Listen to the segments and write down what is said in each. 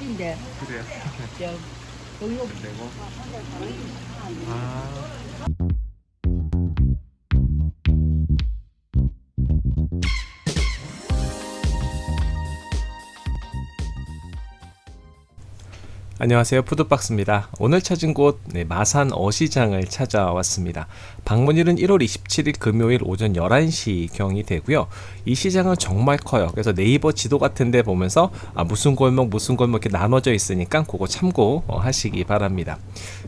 50인데 그래요? 저 동료 내고. 아. 안녕하세요. 푸드박스입니다. 오늘 찾은 곳 네, 마산 어시장을 찾아왔습니다. 방문일은 1월 27일 금요일 오전 11시 경이 되고요. 이 시장은 정말 커요. 그래서 네이버 지도 같은데 보면서 아, 무슨 골목 무슨 골목 이렇게 나눠져 있으니까 그거 참고 어, 하시기 바랍니다.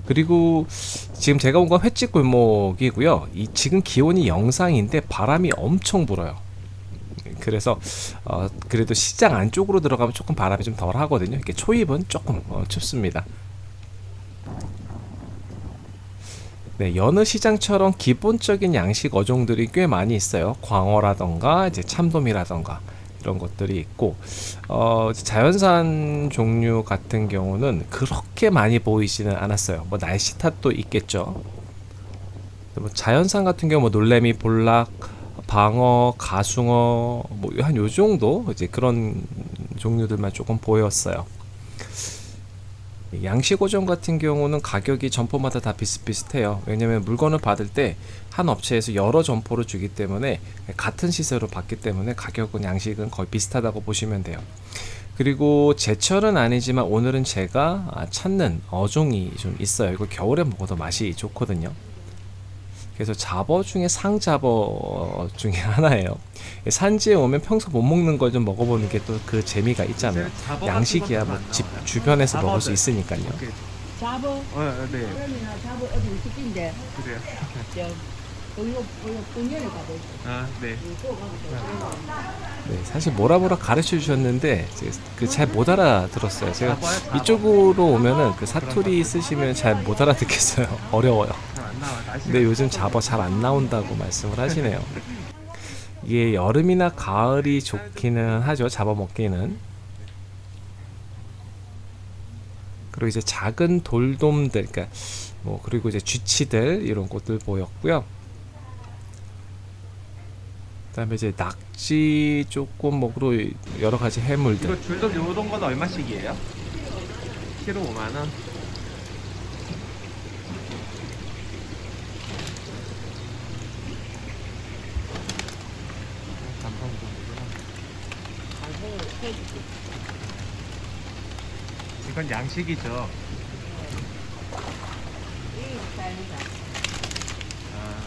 그리고 지금 제가 온 건 횟집 골목이고요. 이 지금 기온이 영상인데 바람이 엄청 불어요 그래서 어, 그래도 시장 안쪽으로 들어가면 조금 바람이 좀 덜 하거든요. 이렇게 초입은 조금 어, 춥습니다. 네, 여느 시장처럼 기본적인 양식 어종들이 꽤 많이 있어요. 광어라던가 이제 참돔이라던가 이런 것들이 있고 어, 자연산 종류 같은 경우는 그렇게 많이 보이지는 않았어요. 뭐 날씨 탓도 있겠죠. 뭐 자연산 같은 경우 뭐 놀래미, 볼락, 방어, 가숭어 뭐 한 요 정도 이제 그런 종류들만 조금 보였어요. 양식어종 같은 경우는 가격이 점포마다 다 비슷비슷해요. 왜냐면 물건을 받을 때 한 업체에서 여러 점포를 주기 때문에 같은 시세로 받기 때문에 가격은 양식은 거의 비슷하다고 보시면 돼요. 그리고 제철은 아니지만 오늘은 제가 찾는 어종이 좀 있어요. 이거 겨울에 먹어도 맛이 좋거든요. 그래서 잡어 중에 상잡어 중에 하나예요. 산지에 오면 평소 못 먹는 걸 좀 먹어보는 게 또 그 재미가 있잖아요. 양식이야 뭐 집 주변에서 먹을 수 있으니까요. 잡어 어, 네. 그러면 잡어 어디 50인데 그래요. 아, 네. 네, 사실 뭐라 뭐라 가르쳐 주셨는데 그잘못 알아들었어요. 제가 이쪽으로 오면은 그 사투리 쓰시면 잘 못 알아듣겠어요. 어려워요. 어, 요즘 잡어 잘 안 나온다고 말씀을 하시네요. 이게 여름이나 가을이 좋기는 하죠. 잡아 먹기는. 그리고 이제 작은 돌돔들, 그러니까 뭐 그리고 이제 쥐치들 이런 것들 보였고요. 그다음에 이제 낙지 조금 먹으로 여러 가지 해물들. 이거 줄돔 요런 건 얼마씩이에요? 키로 5만 원. 이건 양식이죠. 아,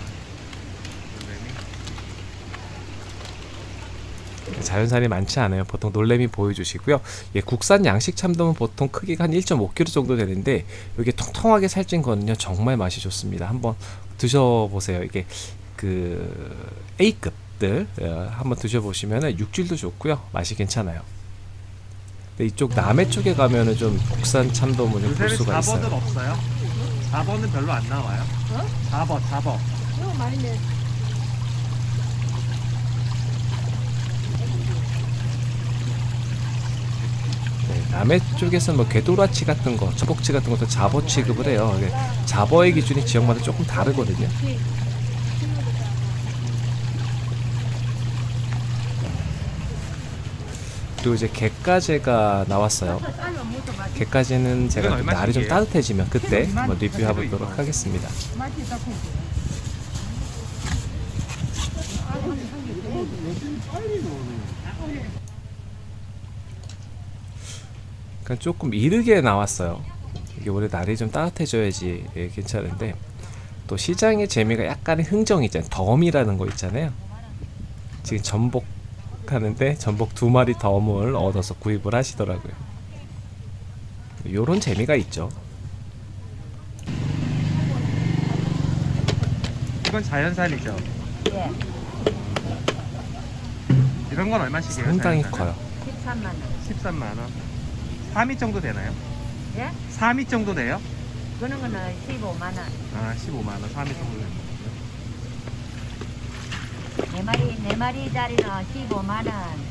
놀래미. 자연산이 많지 않아요. 보통 놀래미 보여주시고요. 예, 국산 양식 참돔은 보통 크기가 한 1.5kg 정도 되는데 이게 통통하게 살찐 거는요 정말 맛이 좋습니다. 한번 드셔보세요. 이게 그 A급들 어, 한번 드셔보시면 육질도 좋고요. 맛이 괜찮아요. 근데 이쪽 남해 쪽에 가면은 좀 국산 참돔을 좀볼 수가 4번은 있어요. 없어요? 4번은 별로 안 나와요. 어? 4번, 4번. 이거 많이 내. 남해 쪽에서는 뭐 궤도라치 같은 거, 전복치 같은 것도 잡어 취급을 해요. 잡어의 기준이 지역마다 조금 다르거든요. 그리고 이제 갯가재가 나왔어요. 갯가재는 제가 날이 좀? 따뜻해지면 그때 한번 리뷰해보도록 하겠습니다. 그러니까 조금 이르게 나왔어요. 이게 원래 날이 좀 따뜻해져야지 예, 괜찮은데 또 시장의 재미가 약간의 흥정이 있잖아요. 덤이라는 거 있잖아요. 지금 전복 하는데 전복 두 마리 덤을 얻어서 구입을 하시더라고요. 요런 재미가 있죠. 이건 자연산이죠. 예. 이런 건 얼마씩이에요? 상당히 자연산은? 커요. 13만 원. 13만 원. 3위 정도 되나요? 예? 3위 정도 돼요? 그런 거는 15만 원. 아, 15만 원. 3위 정도 되는 네 마리 네 마리짜리는 15만 원.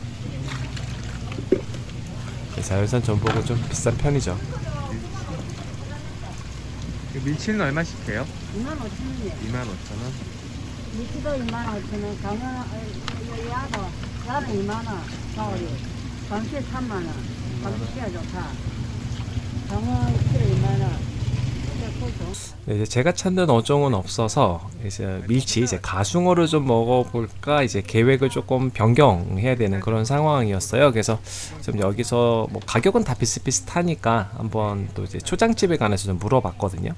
자연산 전복은 좀 비싼 편이죠. 거. 밀치는 얼마씩 해요? 2만 5천 원이에요. 2만 5천 원. 미치도 2만 5천 원. 강어 야도 야도 2만 원. 가오리. 감시 3만 원. 좋다. 얼마나? 네, 이제 제가 찾는 어종은 없어서 이제 밀치 이제 가숭어를 좀 먹어볼까 이제 계획을 조금 변경해야 되는 그런 상황이었어요. 그래서 좀 여기서 뭐 가격은 다 비슷비슷하니까 한번 또 이제 초장집에 관해서 좀 물어봤거든요.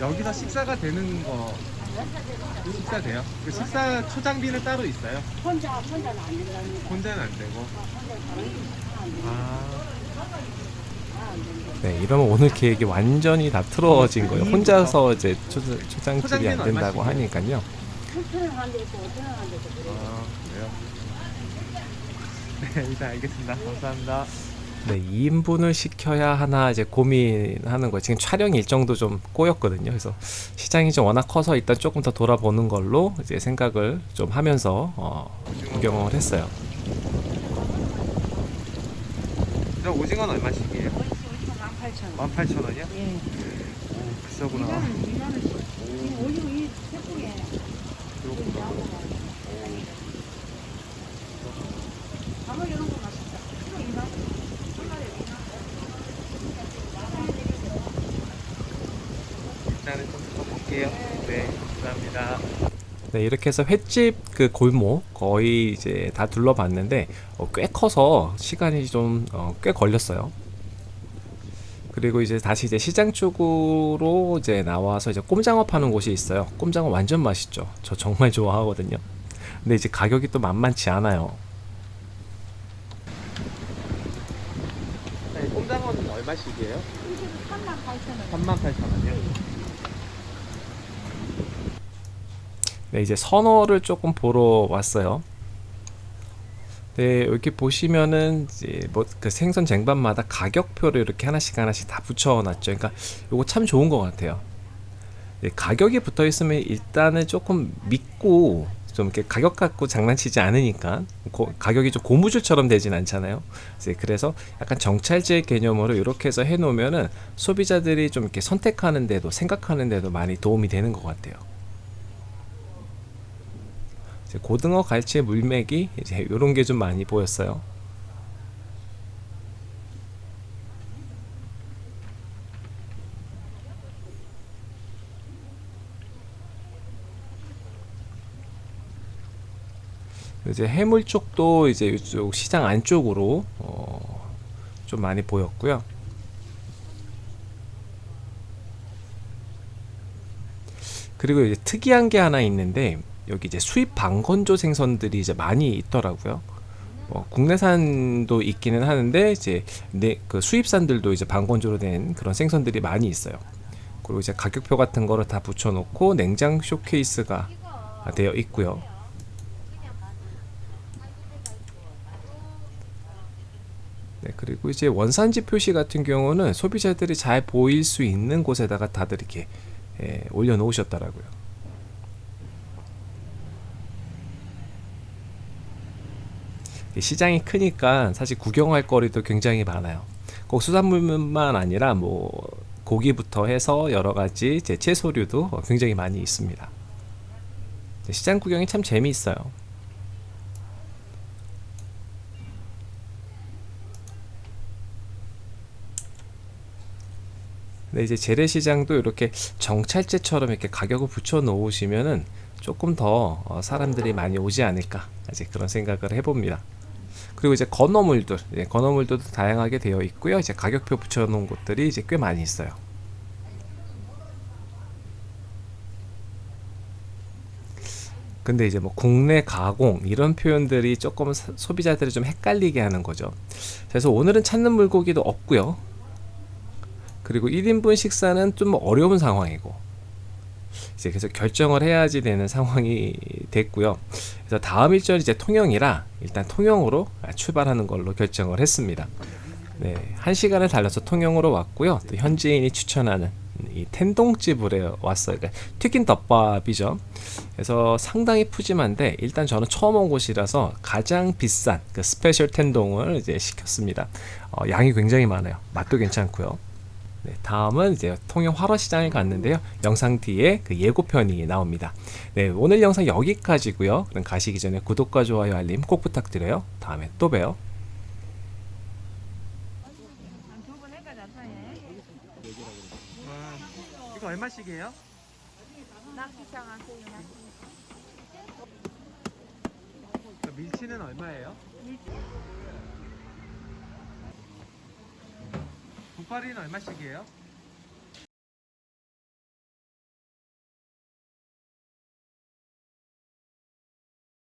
여기서 식사가 되는 거 식사 돼요? 그 식사 초장비는 따로 있어요? 혼자 혼자는 안 된다니까. 혼자는 안 되고. 아, 네, 이러면 오늘 계획이 완전히 다 틀어진 거예요. 혼자서 이제 초, 초장집이 안 된다고? 하니까요. 7천원 한대 있고 5천원 한대 있고 그래. 아 그래요? 네, 일단 알겠습니다. 감사합니다. 네, 2인분을 시켜야 하나 이제 고민하는 거예요. 지금 촬영 일정도 좀 꼬였거든요. 그래서 시장이 좀 워낙 커서 일단 조금 더 돌아보는 걸로 이제 생각을 좀 하면서 어, 구경을 했어요. 저 오징어는 얼마씩이에요? 18,000원. 18,000원이요? 예. 오, 비싸구나. 2만 원씩. 지금 오징어 이 새끼에 그렇구나. 장어 이런 거 맛있다. 키로 2만 원. 한 마리에 2만 원. 일단은 좀더 볼게요. 네, 감사합니다. 네, 이렇게 해서 횟집 그 골목 거의 이제 다 둘러봤는데 어, 꽤 커서 시간이 좀 어, 꽤 걸렸어요. 그리고 이제 다시 이제 시장 쪽으로 이제 나와서 이제 꼼장어 파는 곳이 있어요. 꼼장어 완전 맛있죠. 저 정말 좋아하거든요. 근데 이제 가격이 또 만만치 않아요. 네, 꼼장어는 얼마씩이에요? 38,000원. 38,000원이요? 네, 이제 선어를 조금 보러 왔어요. 네, 이렇게 보시면은 이제 뭐 그 생선 쟁반마다 가격표를 이렇게 하나씩 하나씩 다 붙여놨죠. 그러니까 이거 참 좋은 것 같아요. 네, 가격이 붙어 있으면 일단은 조금 믿고 좀 이렇게 가격 갖고 장난치지 않으니까 고- 가격이 좀 고무줄처럼 되진 않잖아요. 그래서 약간 정찰제 개념으로 이렇게 해서 해놓으면은 소비자들이 좀 이렇게 선택하는데도 생각하는데도 많이 도움이 되는 것 같아요. 고등어, 갈치, 물메기 이제 이런 게 좀 많이 보였어요. 이제 해물 쪽도 이제 이쪽 시장 안쪽으로 어, 좀 많이 보였고요. 그리고 이제 특이한 게 하나 있는데 여기 이제 수입 방건조 생선들이 이제 많이 있더라고요. 뭐 국내산도 있기는 하는데 이제 내그 수입산들도 이제 방건조로 된 그런 생선들이 많이 있어요. 그리고 이제 가격표 같은 거를 다 붙여놓고 냉장 쇼케이스가 되어 있고요. 네, 그리고 이제 원산지 표시 같은 경우는 소비자들이 잘 보일 수 있는 곳에다가 다들 이렇게 예, 올려놓으셨더라고요. 시장이 크니까 사실 구경할 거리도 굉장히 많아요. 꼭 수산물만 아니라 뭐 고기부터 해서 여러 가지 채소류도 굉장히 많이 있습니다. 네, 시장 구경이 참 재미있어요. 근데 이제 재래시장도 이렇게 정찰제처럼 이렇게 가격을 붙여 놓으시면은 조금 더 어, 사람들이 많이 오지 않을까 아직 그런 생각을 해봅니다. 그리고 이제 건어물들, 예, 건어물들도 다양하게 되어 있고요. 이제 가격표 붙여 놓은 곳들이 이제 꽤 많이 있어요. 근데 이제 뭐 국내 가공 이런 표현들이 조금 사- 소비자들을 좀 헷갈리게 하는 거죠. 그래서 오늘은 찾는 물고기도 없고요. 그리고 1인분 식사는 좀 어려운 상황이고 이제 그래서 결정을 해야지 되는 상황이 됐고요. 그래서 다음 일정이 이제 통영이라 일단 통영으로 출발하는 걸로 결정을 했습니다. 네, 한 시간을 달려서 통영으로 왔고요. 또 현지인이 추천하는 이 텐동집으로 왔어요. 그러니까 튀긴 덮밥이죠. 그래서 상당히 푸짐한데 일단 저는 처음 온 곳이라서 가장 비싼 그 스페셜 텐동을 이제 시켰습니다. 어, 양이 굉장히 많아요. 맛도 괜찮고요. 네, 다음은 이제 통영 화로시장에 갔는데요. 영상 뒤에 그 예고편이 나옵니다. 네, 오늘 영상 여기까지고요. 그럼 가시기 전에 구독과 좋아요 알림 꼭 부탁드려요. 다음에 또 봬요. 음, 이거 얼마씩이에요? 그 밀치는 얼마예요? 밀치. 두파리는 얼마씩이에요?